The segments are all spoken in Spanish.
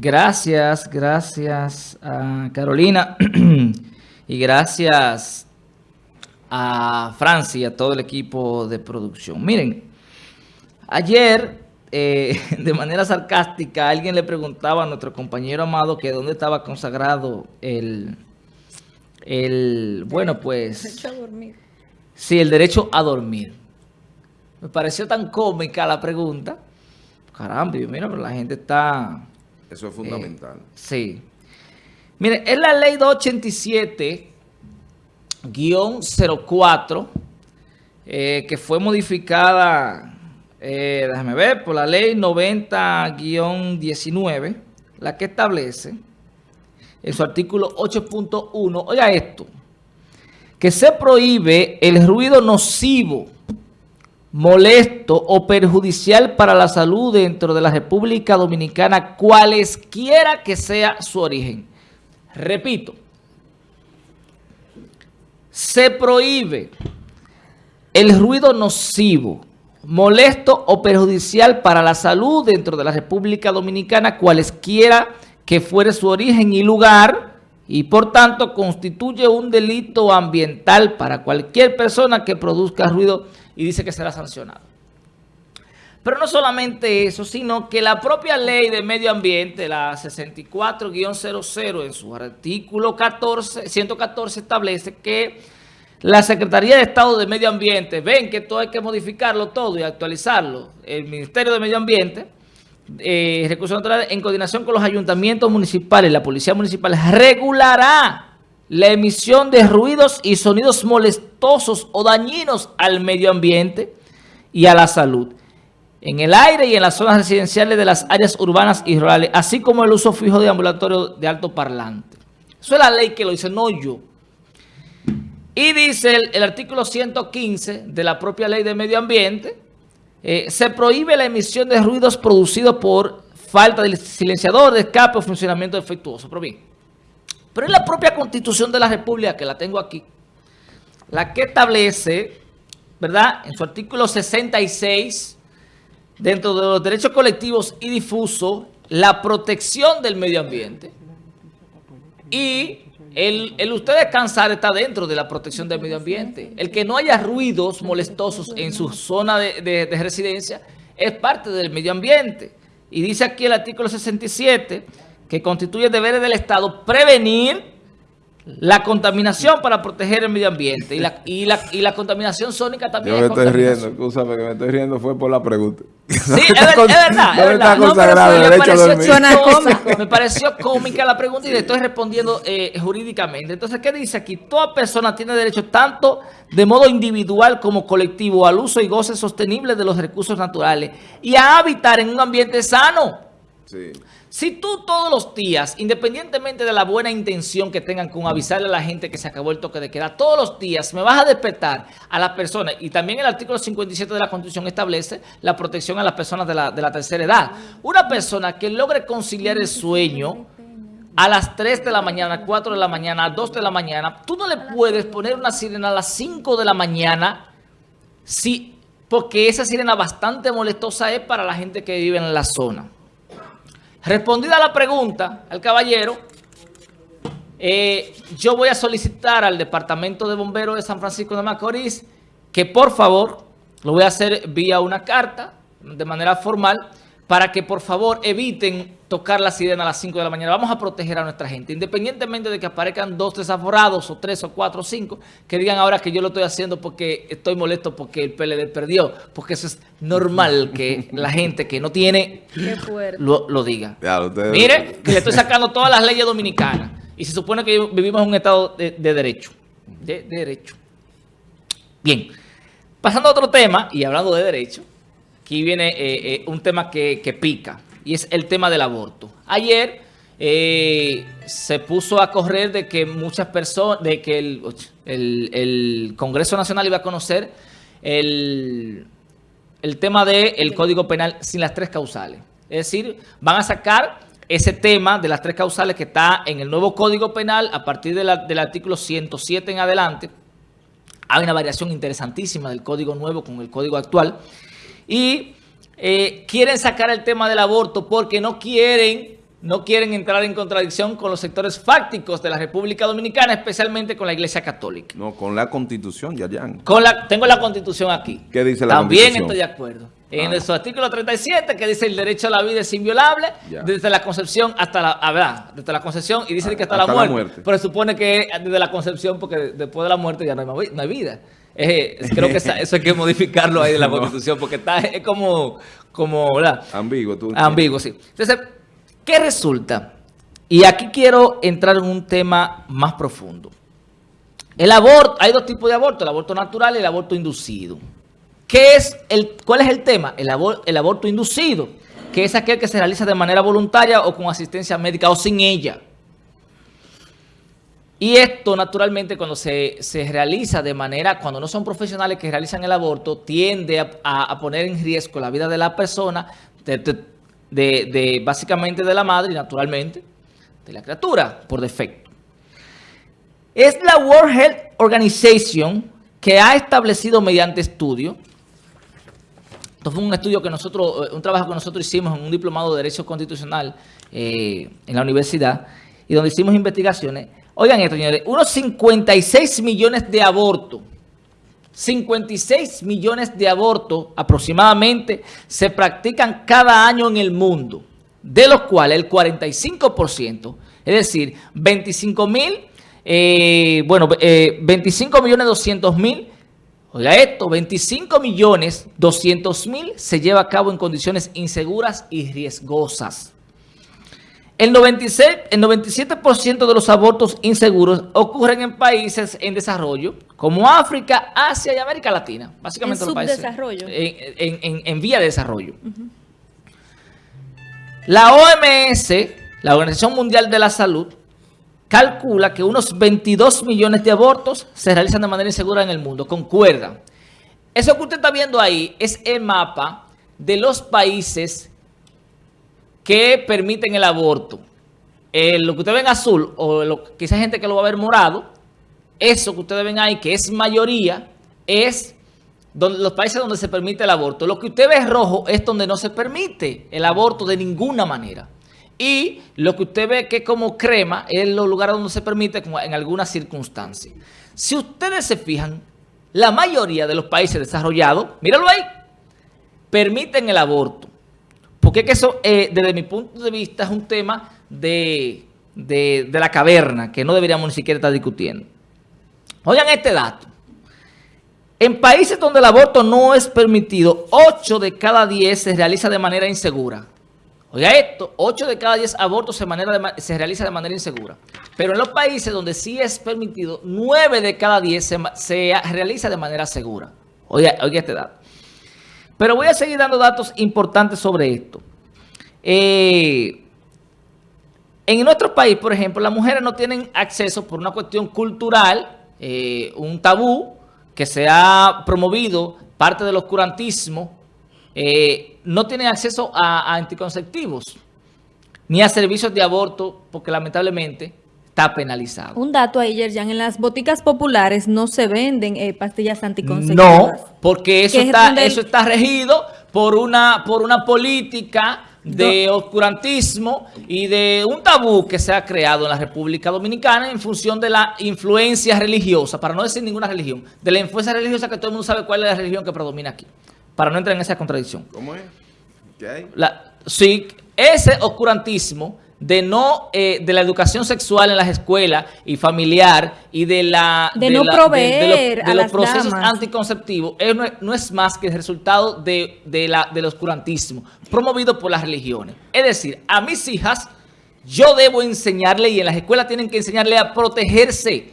Gracias, gracias a Carolina y gracias a Francia y a todo el equipo de producción. Miren, ayer, eh, de manera sarcástica, alguien le preguntaba a nuestro compañero amado que dónde estaba consagrado el, el bueno, pues... Derecho a dormir. Sí, el derecho a dormir. Me pareció tan cómica la pregunta. Caramba, mira, pero la gente está eso es fundamental. Eh, sí. Mire, es la ley 287-04 eh, que fue modificada, eh, déjame ver, por la ley 90-19, la que establece en su artículo 8.1, oiga esto, que se prohíbe el ruido nocivo molesto o perjudicial para la salud dentro de la República Dominicana, cualesquiera que sea su origen. Repito, se prohíbe el ruido nocivo, molesto o perjudicial para la salud dentro de la República Dominicana, cualesquiera que fuere su origen y lugar, y por tanto constituye un delito ambiental para cualquier persona que produzca ruido y dice que será sancionado. Pero no solamente eso, sino que la propia ley de medio ambiente, la 64-00, en su artículo 14, 114 establece que la Secretaría de Estado de Medio Ambiente, ven que todo hay que modificarlo todo y actualizarlo, el Ministerio de Medio Ambiente, eh, Recursos en coordinación con los ayuntamientos municipales, la Policía Municipal, regulará la emisión de ruidos y sonidos molestosos o dañinos al medio ambiente y a la salud, en el aire y en las zonas residenciales de las áreas urbanas y rurales, así como el uso fijo de ambulatorio de alto parlante. Eso es la ley que lo dice, no yo. Y dice el, artículo 115 de la propia ley de medio ambiente, eh, se prohíbe la emisión de ruidos producidos por falta de silenciador, de escape o funcionamiento defectuoso. Pero bien, pero es la propia Constitución de la República, que la tengo aquí, la que establece, ¿verdad? En su artículo 66, dentro de los derechos colectivos y difusos, la protección del medio ambiente. Y el, usted descansar está dentro de la protección del medio ambiente. El que no haya ruidos molestosos en su zona de, de residencia es parte del medio ambiente. Y dice aquí el artículo 67 que constituye deberes del Estado prevenir la contaminación para proteger el medio ambiente y la, y la, y la contaminación sónica también Yo me estoy riendo, escúchame que me estoy riendo fue por la pregunta. Sí, es, verdad, es verdad. No, pero me, pareció me pareció cómica la pregunta y le estoy respondiendo eh, jurídicamente. Entonces, ¿qué dice aquí? Toda persona tiene derecho tanto de modo individual como colectivo al uso y goce sostenible de los recursos naturales y a habitar en un ambiente sano. Sí. Si tú todos los días, independientemente de la buena intención que tengan con avisarle a la gente que se acabó el toque de queda, todos los días me vas a despertar a las personas, y también el artículo 57 de la Constitución establece la protección a las personas de la, de la tercera edad. Una persona que logre conciliar el sueño a las 3 de la mañana, 4 de la mañana, a 2 de la mañana, tú no le puedes poner una sirena a las 5 de la mañana si, porque esa sirena bastante molestosa es para la gente que vive en la zona. Respondida la pregunta al caballero, eh, yo voy a solicitar al Departamento de Bomberos de San Francisco de Macorís que por favor, lo voy a hacer vía una carta, de manera formal, para que por favor eviten tocar la sirena a las 5 de la mañana. Vamos a proteger a nuestra gente, independientemente de que aparezcan dos desaforados, o tres, o cuatro, o cinco, que digan ahora que yo lo estoy haciendo porque estoy molesto porque el PLD perdió, porque eso es normal que la gente que no tiene lo, diga. Mire, que le estoy sacando todas las leyes dominicanas y se supone que vivimos en un estado de, derecho. De, derecho. Bien, pasando a otro tema y hablando de derecho, aquí viene eh, eh, un tema que, pica y es el tema del aborto. Ayer eh, se puso a correr de que muchas personas, de que el, Congreso Nacional iba a conocer el, tema del Código Penal sin las tres causales. Es decir, van a sacar ese tema de las tres causales que está en el nuevo Código Penal a partir del artículo 107 en adelante. Hay una variación interesantísima del Código Nuevo con el Código actual. Y eh, quieren sacar el tema del aborto porque no quieren no quieren entrar en contradicción con los sectores fácticos de la República Dominicana, especialmente con la Iglesia Católica. No, con la Constitución, Yayan. Con la, tengo la Constitución aquí. ¿Qué dice la También estoy de acuerdo. En ah. su artículo 37, que dice el derecho a la vida es inviolable, desde la concepción hasta la, ah, verdad, desde la concepción, y dice que hasta, la, muerte, Pero supone que desde la concepción, porque después de la muerte ya no hay, no hay vida. creo que eso hay que modificarlo ahí de la Constitución, porque está, es como, como ¿verdad? Ambiguo. Tú Ambiguo, sí. Entonces, ¿qué resulta? Y aquí quiero entrar en un tema más profundo. El aborto, hay dos tipos de aborto, el aborto natural y el aborto inducido. ¿Qué es el, ¿Cuál es el tema? El, el aborto inducido, que es aquel que se realiza de manera voluntaria o con asistencia médica o sin ella. Y esto, naturalmente, cuando se, realiza de manera, cuando no son profesionales que realizan el aborto, tiende a, poner en riesgo la vida de la persona, de, básicamente de la madre y, naturalmente, de la criatura, por defecto. Es la World Health Organization que ha establecido mediante estudio esto fue un estudio que nosotros, eh, un trabajo que nosotros hicimos en un diplomado de Derecho Constitucional eh, en la universidad y donde hicimos investigaciones. Oigan esto, señores, unos 56 millones de abortos, 56 millones de abortos aproximadamente se practican cada año en el mundo, de los cuales el 45%, es decir, 25 mil, eh, bueno, 25 millones 200 mil Oiga esto, 25 millones 200 mil se lleva a cabo en condiciones inseguras y riesgosas. El, 96, el 97% de los abortos inseguros ocurren en países en desarrollo, como África, Asia y América Latina. Básicamente en los países en, en, vía de desarrollo. La OMS, la Organización Mundial de la Salud, calcula que unos 22 millones de abortos se realizan de manera insegura en el mundo. Concuerda. Eso que usted está viendo ahí es el mapa de los países que permiten el aborto. Eh, lo que usted ve en azul, o lo, quizá hay gente que lo va a ver morado, eso que ustedes ven ahí, que es mayoría, es donde, los países donde se permite el aborto. Lo que usted ve rojo es donde no se permite el aborto de ninguna manera. Y lo que usted ve que como crema es los lugares donde se permite en algunas circunstancias. Si ustedes se fijan, la mayoría de los países desarrollados, míralo ahí, permiten el aborto. Porque que eso, eh, desde mi punto de vista, es un tema de, de la caverna que no deberíamos ni siquiera estar discutiendo. Oigan este dato. En países donde el aborto no es permitido, 8 de cada 10 se realiza de manera insegura. Oiga esto, 8 de cada 10 abortos se, manera se realiza de manera insegura. Pero en los países donde sí es permitido, 9 de cada 10 se, realiza de manera segura. Oiga, oiga este dato. Pero voy a seguir dando datos importantes sobre esto. Eh, en nuestro país, por ejemplo, las mujeres no tienen acceso por una cuestión cultural, eh, un tabú que se ha promovido, parte del oscurantismo, eh, no tienen acceso a, anticonceptivos ni a servicios de aborto porque lamentablemente está penalizado. Un dato ahí, Yerjan, en las boticas populares no se venden eh, pastillas anticonceptivas. No, porque eso está, eso está regido por una, por una política de oscurantismo y de un tabú que se ha creado en la República Dominicana en función de la influencia religiosa, para no decir ninguna religión, de la influencia religiosa que todo el mundo sabe cuál es la religión que predomina aquí para no entrar en esa contradicción. ¿Cómo es? ¿Qué hay? sí, ese oscurantismo de no eh, de la educación sexual en las escuelas y familiar y de la de, no proveer de, los, procesos anticonceptivos no, es, más que el resultado de, la, del oscurantismo promovido por las religiones. Es decir, a mis hijas yo debo enseñarle y en las escuelas tienen que enseñarle a protegerse,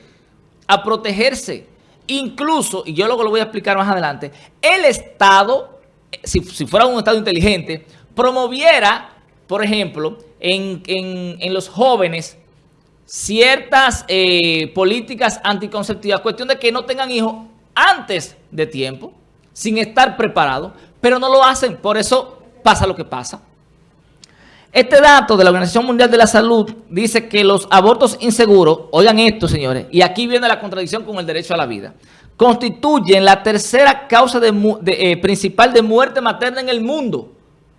a protegerse. Incluso, y yo luego lo voy a explicar más adelante, el Estado, si, fuera un Estado inteligente, promoviera, por ejemplo, en, los jóvenes ciertas eh, políticas anticonceptivas, cuestión de que no tengan hijos antes de tiempo, sin estar preparados, pero no lo hacen, por eso pasa lo que pasa. Este dato de la Organización Mundial de la Salud dice que los abortos inseguros, oigan esto señores, y aquí viene la contradicción con el derecho a la vida, constituyen la tercera causa de, eh, principal de muerte materna en el mundo.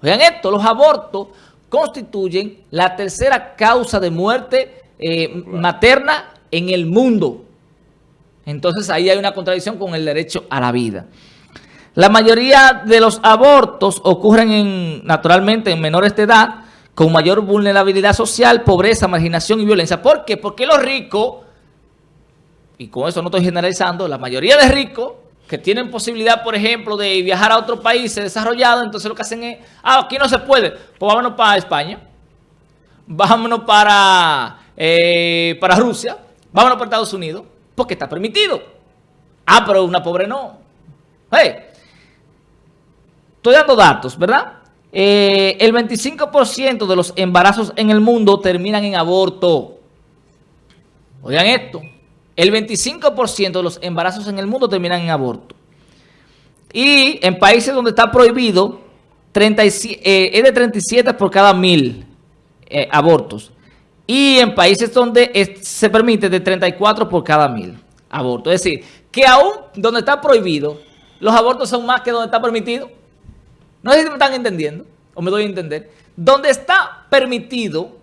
Oigan esto, los abortos constituyen la tercera causa de muerte eh, materna en el mundo. Entonces ahí hay una contradicción con el derecho a la vida. La mayoría de los abortos ocurren en, naturalmente en menores de edad, con mayor vulnerabilidad social, pobreza, marginación y violencia. ¿Por qué? Porque los ricos, y con eso no estoy generalizando, la mayoría de ricos que tienen posibilidad, por ejemplo, de viajar a otros países desarrollados, entonces lo que hacen es, ah, aquí no se puede, pues vámonos para España, vámonos para, eh, para Rusia, vámonos para Estados Unidos, porque está permitido. Ah, pero una pobre no. estoy dando datos, ¿verdad? Eh, el 25% de los embarazos en el mundo terminan en aborto. Oigan esto. El 25% de los embarazos en el mundo terminan en aborto. Y en países donde está prohibido, eh, es de 37 por cada mil eh, abortos. Y en países donde se permite de 34 por cada mil abortos. Es decir, que aún donde está prohibido, los abortos son más que donde está permitido. No sé si me están entendiendo o me doy a entender. Donde está permitido,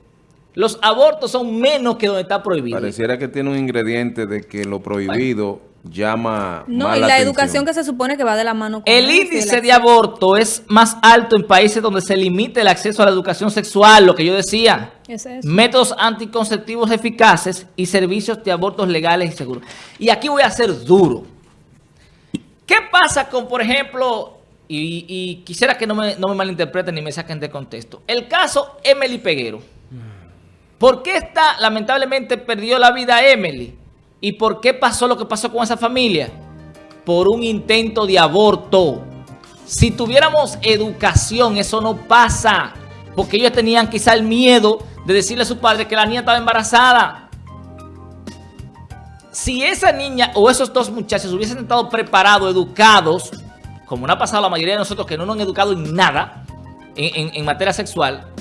los abortos son menos que donde está prohibido. Pareciera que tiene un ingrediente de que lo prohibido llama No, y la, educación que se supone que va de la mano con El índice de aborto es más alto en países donde se limite el acceso a la educación sexual, lo que yo decía. Métodos anticonceptivos eficaces y servicios de abortos legales y seguros. Y aquí voy a ser duro. ¿Qué pasa con, por ejemplo, y, quisiera que no me, no me malinterpreten ni me saquen de contexto, el caso Emily Peguero? ¿Por qué está, lamentablemente, perdió la vida Emily? ¿Y por qué pasó lo que pasó con esa familia? Por un intento de aborto. Si tuviéramos educación, eso no pasa. Porque ellos tenían quizá el miedo de decirle a su padre que la niña estaba embarazada. Si esa niña o esos dos muchachos hubiesen estado preparados, educados, como no ha pasado la mayoría de nosotros que no nos han educado en nada en materia sexual,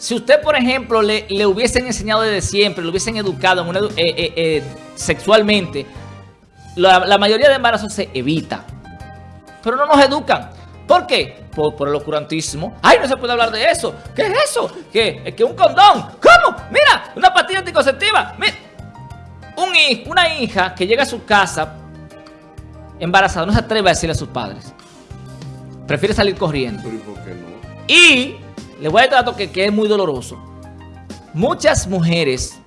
si usted, por ejemplo, le, hubiesen enseñado desde siempre, le hubiesen educado eh, eh, eh, sexualmente, la, mayoría de embarazos se evita. Pero no nos educan. ¿Por qué? Por, el oscurantismo. ¡Ay, no se puede hablar de eso! ¿Qué es eso? ¿Qué? ¿Que un condón? ¿Cómo? ¡Mira! ¡Una pastilla anticonceptiva! Un, una hija que llega a su casa embarazada no se atreve a decirle a sus padres. Prefiere salir corriendo. ¿Pero y por qué no? Y les voy a dar dato que, es muy doloroso. Muchas mujeres,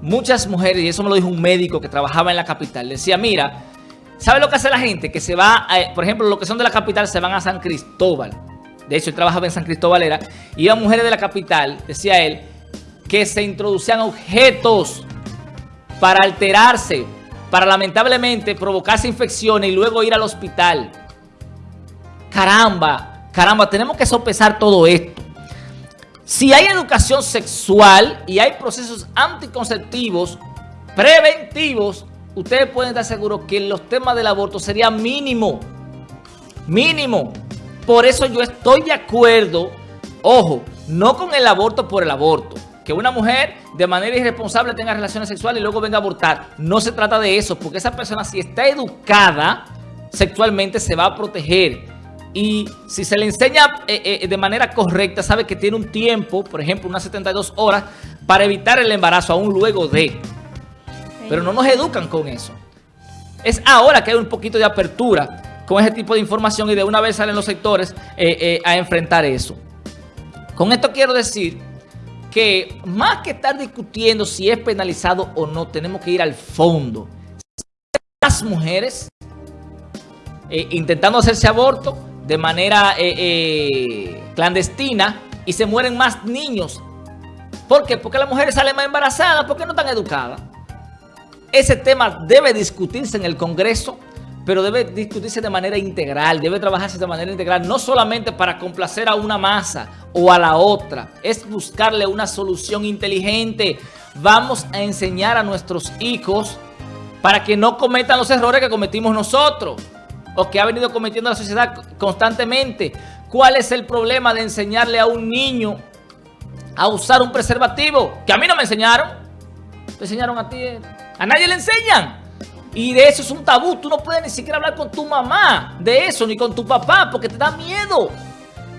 muchas mujeres, y eso me lo dijo un médico que trabajaba en la capital, decía, mira, ¿sabe lo que hace la gente? Que se va, por ejemplo, los que son de la capital se van a San Cristóbal. De hecho, él trabajaba en San Cristóbal, era, iban mujeres de la capital, decía él, que se introducían objetos para alterarse, para lamentablemente provocarse infecciones y luego ir al hospital. Caramba, Caramba, tenemos que sopesar todo esto. Si hay educación sexual y hay procesos anticonceptivos preventivos, ustedes pueden estar seguros que los temas del aborto serían mínimo. Mínimo. Por eso yo estoy de acuerdo, ojo, no con el aborto por el aborto. Que una mujer de manera irresponsable tenga relaciones sexuales y luego venga a abortar. No se trata de eso, porque esa persona si está educada sexualmente se va a proteger y si se le enseña eh, eh, de manera correcta, sabe que tiene un tiempo, por ejemplo, unas 72 horas, para evitar el embarazo aún luego de. Pero no nos educan con eso. Es ahora que hay un poquito de apertura con ese tipo de información y de una vez salen los sectores eh, a enfrentar eso. Con esto quiero decir que más que estar discutiendo si es penalizado o no, tenemos que ir al fondo. Las mujeres intentando hacerse aborto de manera eh, eh, clandestina y se mueren más niños. ¿Por qué? Porque las mujeres salen más embarazadas, porque no están educadas. Ese tema debe discutirse en el Congreso, pero debe discutirse de manera integral, debe trabajarse de manera integral, no solamente para complacer a una masa o a la otra, es buscarle una solución inteligente. Vamos a enseñar a nuestros hijos para que no cometan los errores que cometimos nosotros o que ha venido cometiendo la sociedad constantemente. ¿Cuál es el problema de enseñarle a un niño a usar un preservativo? Que a mí no me enseñaron. Te enseñaron a ti. A nadie le enseñan. Y de eso es un tabú. Tú no puedes ni siquiera hablar con tu mamá de eso, ni con tu papá, porque te da miedo.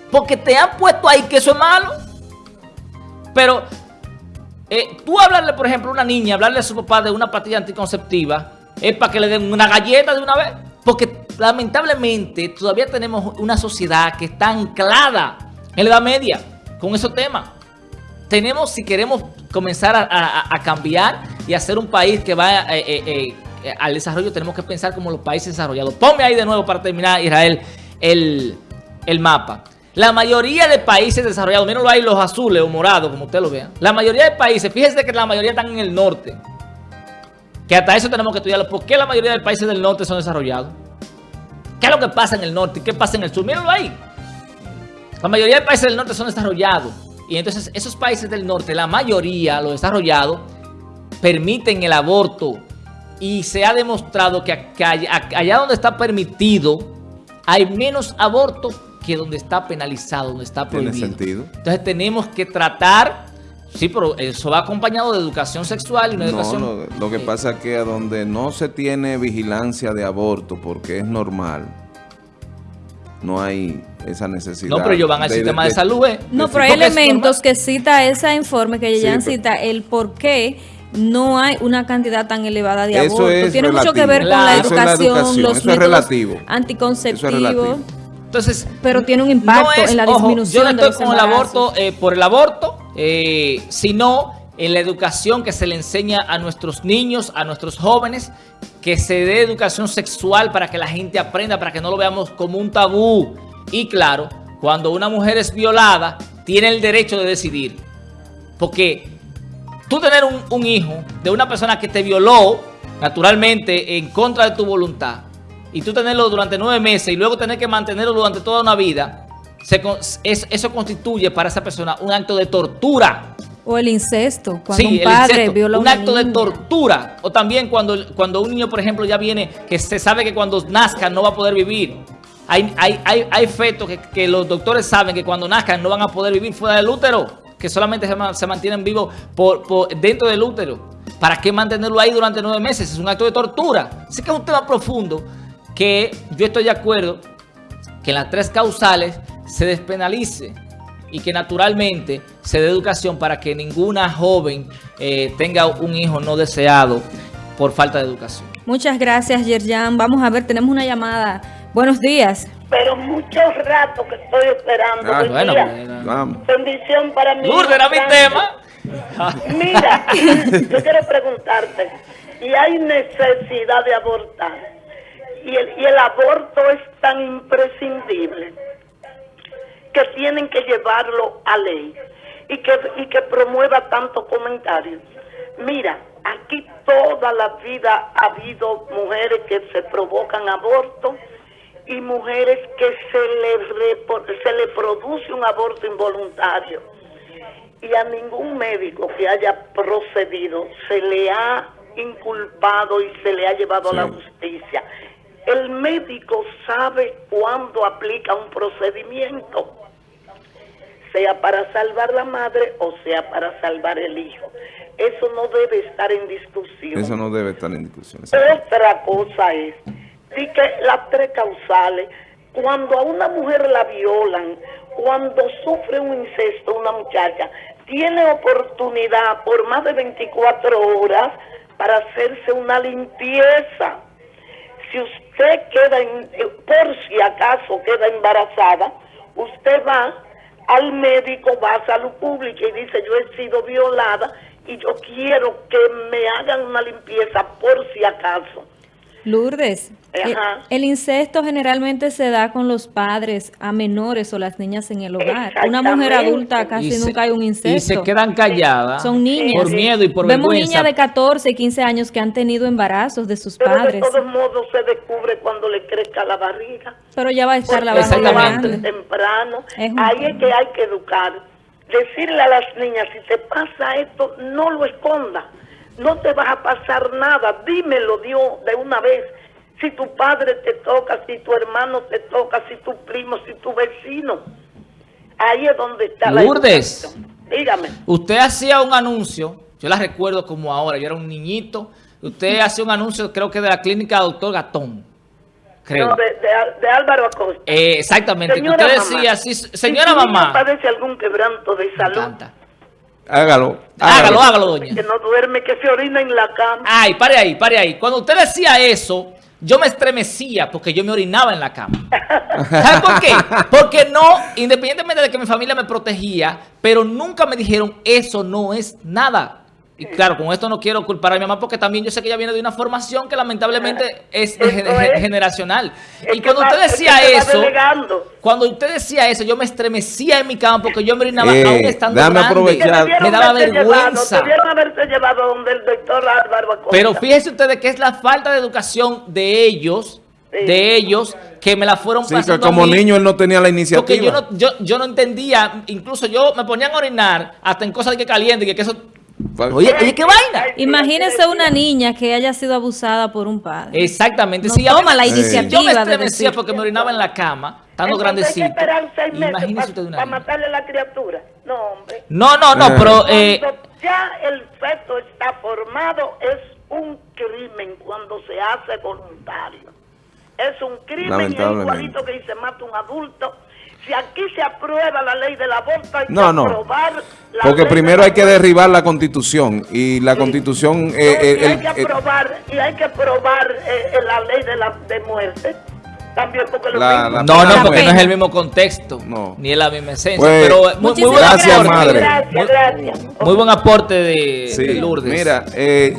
Porque te han puesto ahí que eso es malo. Pero eh, tú hablarle, por ejemplo, a una niña, hablarle a su papá de una pastilla anticonceptiva, es para que le den una galleta de una vez. Porque lamentablemente todavía tenemos una sociedad que está anclada en la Edad Media con esos temas. Tenemos, si queremos comenzar a, cambiar y hacer un país que vaya eh, eh, eh, al desarrollo, tenemos que pensar como los países desarrollados. Ponme ahí de nuevo para terminar, Israel, el, el mapa. La mayoría de países desarrollados, mírenlo ahí los azules o morados, como usted lo vea. La mayoría de países, fíjense que la mayoría están en el norte. Que hasta eso tenemos que estudiarlo. ¿Por qué la mayoría de países del norte son desarrollados? ¿Qué es lo que pasa en el norte? ¿Qué pasa en el sur? Mírenlo ahí. La mayoría de países del norte son desarrollados. Y entonces esos países del norte, la mayoría, los desarrollados, permiten el aborto. Y se ha demostrado que, allá donde está permitido, hay menos aborto que donde está penalizado, donde está prohibido. Tiene sentido. Entonces tenemos que tratar, sí, pero eso va acompañado de educación sexual y una educación... No, lo que eh, pasa es que a donde no se tiene vigilancia de aborto, porque es normal, no hay esa necesidad. No, pero ellos van al sistema de, salud. ¿eh? No, pero hay elementos que cita ese informe, que ya cita el por qué no hay una cantidad tan elevada de abortos. Tiene mucho que ver con la educación, los métodos anticonceptivos. Entonces, pero tiene un impacto en la disminución Yo no estoy con el aborto eh, por el aborto, eh, sino en la educación que se le enseña a nuestros niños, a nuestros jóvenes, que se dé educación sexual para que la gente aprenda, para que no lo veamos como un tabú. Y claro, cuando una mujer es violada, tiene el derecho de decidir. Porque tú tener un, hijo de una persona que te violó, naturalmente, en contra de tu voluntad, y tú tenerlo durante nueve meses y luego tener que mantenerlo durante toda una vida, eso constituye para esa persona un acto de tortura. O el incesto, cuando un padre viola un acto de tortura. O también cuando, cuando un niño, por ejemplo, ya viene, que se sabe que cuando nazca no va a poder vivir. Hay, hay, hay, hay fetos que, los doctores saben que cuando nazcan no van a poder vivir fuera del útero, que solamente se, mantienen vivos por, dentro del útero. ¿Para qué mantenerlo ahí durante nueve meses? Es un acto de tortura. Así que es un tema profundo que yo estoy de acuerdo que en las tres causales se despenalice y que naturalmente se dé educación para que ninguna joven eh, tenga un hijo no deseado por falta de educación. Muchas gracias, Yerjan. Vamos a ver, tenemos una llamada Buenos días. Pero mucho rato que estoy esperando. Ah, bueno, vamos. Bendición para mí. Lourdes era mi tema. Mira, yo quiero preguntarte, ¿y hay necesidad de abortar? Y el, y el aborto es tan imprescindible que tienen que llevarlo a ley y que, y que promueva tanto comentarios. Mira, aquí toda la vida ha habido mujeres que se provocan aborto y mujeres que se le, se le produce un aborto involuntario y a ningún médico que haya procedido se le ha inculpado y se le ha llevado a la justicia. El médico sabe cuándo aplica un procedimiento, sea para salvar la madre o sea para salvar el hijo. Eso no debe estar en discusión. Eso no debe estar en discusión. Otra cosa es y que las tres causales, cuando a una mujer la violan, cuando sufre un incesto una muchacha, tiene oportunidad por más de 24 horas para hacerse una limpieza. Si usted queda, en, por si acaso queda embarazada, usted va al médico, va a salud pública y dice yo he sido violada y yo quiero que me hagan una limpieza por si acaso. Lourdes, eh, el, incesto generalmente se da con los padres a menores o las niñas en el hogar. Una mujer adulta casi nunca hay un incesto. Y se quedan calladas. Son niñas. Por miedo y por Vemos niñas de 14, 15 años que han tenido embarazos de sus padres. de todos modos se descubre cuando le crezca la barriga. Pero ya va a estar la barriga temprano. Ahí es que hay que educar. Decirle a las niñas, si te pasa esto, no lo esconda no te va a pasar nada, dímelo Dios de una vez. Si tu padre te toca, si tu hermano te toca, si tu primo, si tu vecino. Ahí es donde está Lourdes, la Dígame. Usted hacía un anuncio, yo la recuerdo como ahora, yo era un niñito. Usted hacía un anuncio, creo que de la clínica Doctor Gatón. creo. de, Álvaro Acosta. Eh, exactamente. Señora usted decía, sí, señora si mamá. padece algún quebranto de salud. Hágalo, hágalo. Hágalo, doña. Que no duerme, que se orina en la cama. Ay, pare ahí, pare ahí. Cuando usted decía eso, yo me estremecía porque yo me orinaba en la cama. ¿Sabes por qué? Porque no, independientemente de que mi familia me protegía, pero nunca me dijeron, eso no es nada. Y claro, con esto no quiero culpar a mi mamá porque también yo sé que ella viene de una formación que lamentablemente es, generacional. y cuando usted decía eso, cuando usted decía eso, yo me estremecía en mi cama porque yo me orinaba eh, aún estando grande. Aprovechar. Me daba vergüenza. Álvaro Pero fíjense ustedes que es la falta de educación de ellos de ellos que me la fueron sí, pasando como niño él no tenía la iniciativa. Porque yo no, yo, yo no entendía, incluso yo me ponían a orinar hasta en cosas de que caliente y que eso Oye, oye, qué vaina. Imagínese una niña que haya sido abusada por un padre. Exactamente. No toma la iniciativa. Yo me estremecía porque me orinaba en la cama, estando grandecito. Hay que esperar seis meses para matarle a la criatura. No, hombre. No, no, no, pero... Eh, ya el feto está formado, es un crimen cuando se hace voluntario. Es un crimen igualito que se mata un adulto si aquí se aprueba la ley del aborto, hay no, que no. aprobar la Porque primero hay que derribar la constitución y la constitución... Eh, eh, y, hay que aprobar, y hay que aprobar eh, la ley de, la, de muerte. También porque la, no, no, porque no es el mismo contexto, no. ni es la misma esencia. Pues, pero muy, muy buen gracias, aporte, madre. Gracias, gracias. Muy, buen aporte de, sí, Lourdes. Mira, eh,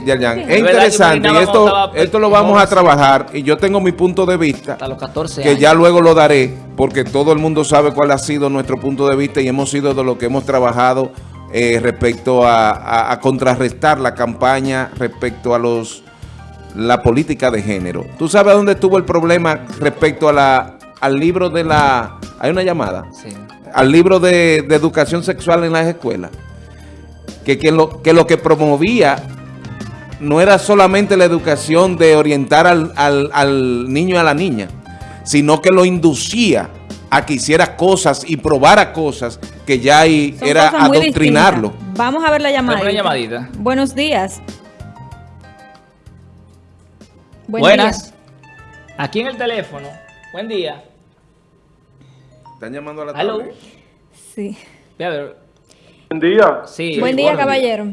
es interesante y esto, esto lo vamos a trabajar y yo tengo mi punto de vista, Hasta los 14 que ya luego lo daré, porque todo el mundo sabe cuál ha sido nuestro punto de vista y hemos sido de lo que hemos trabajado eh, respecto a, a, a contrarrestar la campaña respecto a los la política de género. ¿Tú sabes dónde estuvo el problema respecto a la, al libro de la... ¿Hay una llamada? Sí. Al libro de, educación sexual en las escuelas. Que, que, lo, que lo que promovía no era solamente la educación de orientar al, al, niño y a la niña, sino que lo inducía a que hiciera cosas y probara cosas que ya era adoctrinarlo. Vamos a ver la llamada. llamadita. Buenos días. Buenas. Aquí en el teléfono. Buen día. ¿Están llamando a la tarde? Sí. Buen día. Sí. Buen día, caballero.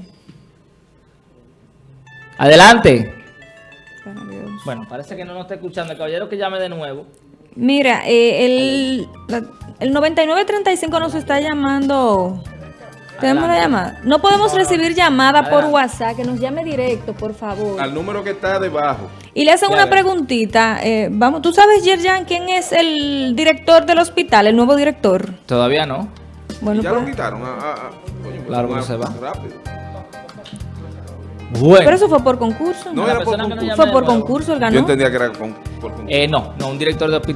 Adelante. Bueno, parece que no nos está escuchando. El caballero que llame de nuevo. Mira, eh, el, el 9935 nos está llamando tenemos una llamada. No podemos recibir llamada por WhatsApp, que nos llame directo, por favor. Al número que está debajo. Y le hacen una preguntita. Eh, vamos, ¿Tú sabes, Yerjan, quién es el director del hospital, el nuevo director? Todavía no. Bueno, ya lo pues. quitaron. Ah, ah, ah. Pues claro que se va. Rápido. Bueno. Pero eso fue por concurso. No, era por concurso. Fue por concurso, el ganó. Yo entendía que era por concurso. Eh, no, no, un director de hospital.